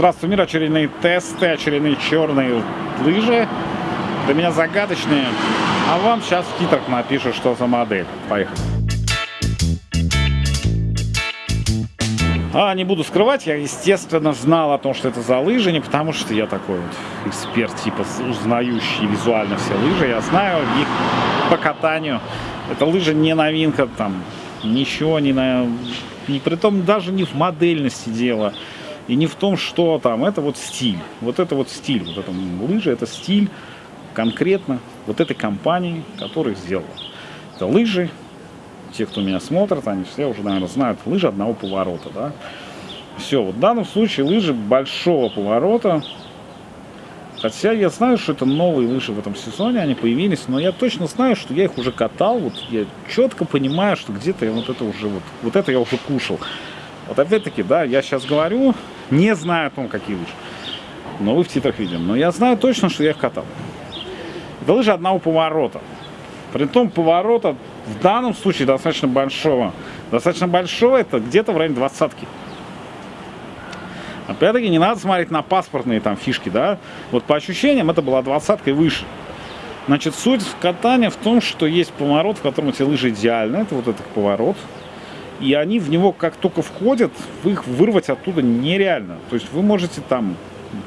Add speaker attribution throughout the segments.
Speaker 1: Здравствуй, мир, очередные тесты, очередные черные лыжи. Для меня загадочные. А вам сейчас в титрах напишу, что за модель. Поехали. А, не буду скрывать, я, естественно, знал о том, что это за лыжи, не потому что я такой вот эксперт, типа, узнающий визуально все лыжи. Я знаю их по катанию. Это лыжа не новинка, там, ничего не на... И при том даже не в модельности дело. И не в том, что там, это вот стиль. Вот это вот стиль. Вот это лыжи, это стиль конкретно вот этой компании, которая сделала. Это лыжи. Те, кто меня смотрит, они все уже, наверное, знают. Лыжи одного поворота, да. Все, вот в данном случае лыжи большого поворота. Хотя я знаю, что это новые лыжи в этом сезоне, они появились, но я точно знаю, что я их уже катал, вот я четко понимаю, что где-то я вот это уже вот, вот это я уже кушал. Вот опять-таки, да, я сейчас говорю, не знаю о том, какие лыжи. Но вы в титрах видим. Но я знаю точно, что я их катал. Это лыжи одного поворота. При том поворота в данном случае достаточно большого. Достаточно большого это где-то в районе двадцатки. Опять-таки не надо смотреть на паспортные там фишки, да. Вот по ощущениям это была двадцатка и выше. Значит, суть катания в том, что есть поворот, в котором эти лыжи идеальны. Это вот этот поворот и они в него как только входят, их вырвать оттуда нереально. То есть вы можете там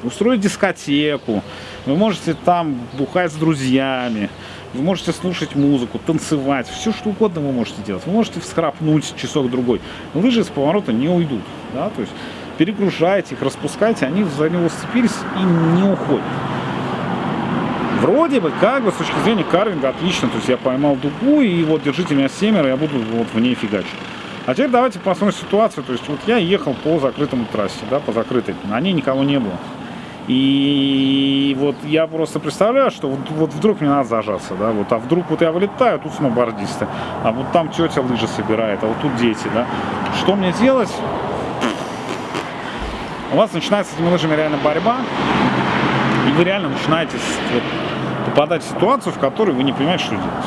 Speaker 1: устроить дискотеку, вы можете там бухать с друзьями, вы можете слушать музыку, танцевать, все что угодно вы можете делать. Вы можете вскрапнуть часок-другой. Лыжи с поворота не уйдут. Да? То есть перегружаете их, распускаете, они за него сцепились и не уходят. Вроде бы, как бы, с точки зрения карвинга, отлично. То есть я поймал дугу, и вот держите меня семеро, я буду вот в ней фигачить. А теперь давайте посмотрим ситуацию. То есть вот я ехал по закрытому трассе, да, по закрытой. На ней никого не было. И вот я просто представляю, что вот, вот вдруг мне надо зажаться, да, вот, а вдруг вот я вылетаю, тут сноубордисты, а вот там тетя лыжи собирает, а вот тут дети, да. Что мне делать? У вас начинается с этими лыжами реально борьба, и вы реально начинаете вот, попадать в ситуацию, в которой вы не понимаете, что делать.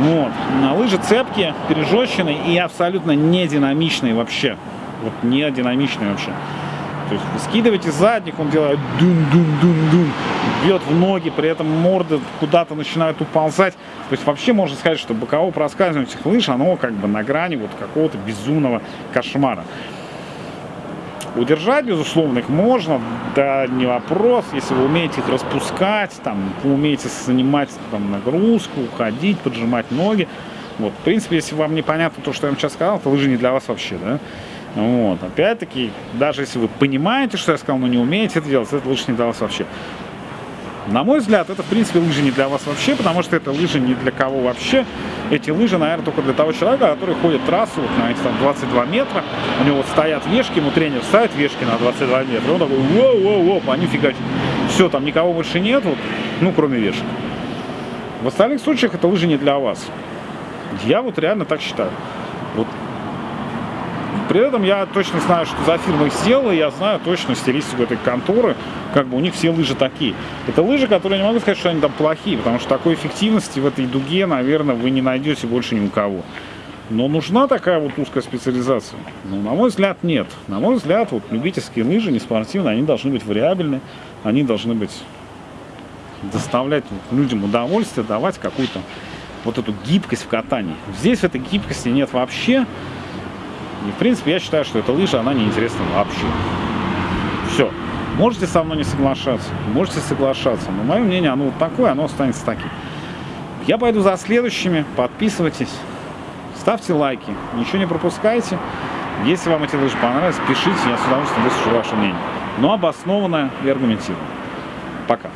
Speaker 1: Вот. На лыжи цепкие, пережещенные и абсолютно не динамичные вообще. Вот не динамичные вообще. То есть вы скидываете он делает дум-дум-дум-дум, бьет в ноги, при этом морды куда-то начинают уползать. То есть вообще можно сказать, что боковое проскальзывание этих лыж, оно как бы на грани вот какого-то безумного кошмара. Удержать, безусловно, их можно, да не вопрос, если вы умеете их распускать, там, умеете занимать там, нагрузку, уходить, поджимать ноги. Вот, в принципе, если вам непонятно то, что я вам сейчас сказал, то лыжи не для вас вообще, да. Вот, опять-таки, даже если вы понимаете, что я сказал, но не умеете это делать, это лучше не для вас вообще. На мой взгляд, это, в принципе, лыжи не для вас вообще, потому что это лыжи не для кого вообще. Эти лыжи, наверное, только для того человека, который ходит трассу вот на эти там 22 метра. У него вот стоят вешки, ему тренер ставит вешки на 22 метра. Он такой, воу-воу-воу, они фигачат. Все, там никого больше нет, вот, ну, кроме вешек. В остальных случаях это лыжи не для вас. Я вот реально так считаю. Вот при этом я точно знаю, что за фирма их сделала, я знаю точно стилистику этой конторы, как бы у них все лыжи такие. Это лыжи, которые не могу сказать, что они там плохие, потому что такой эффективности в этой дуге, наверное, вы не найдете больше ни у кого. Но нужна такая вот узкая специализация? Ну, на мой взгляд, нет. На мой взгляд, вот любительские лыжи, не спортивные, они должны быть вариабельны, они должны быть доставлять людям удовольствие, давать какую-то вот эту гибкость в катании. Здесь этой гибкости нет вообще. И, в принципе, я считаю, что эта лыжа, она неинтересна вообще. Все. Можете со мной не соглашаться, можете соглашаться, но мое мнение, оно вот такое, оно останется таким. Я пойду за следующими, подписывайтесь, ставьте лайки, ничего не пропускайте. Если вам эти лыжи понравились, пишите, я с удовольствием выслушаю ваше мнение. Но обоснованное и аргументированное. Пока.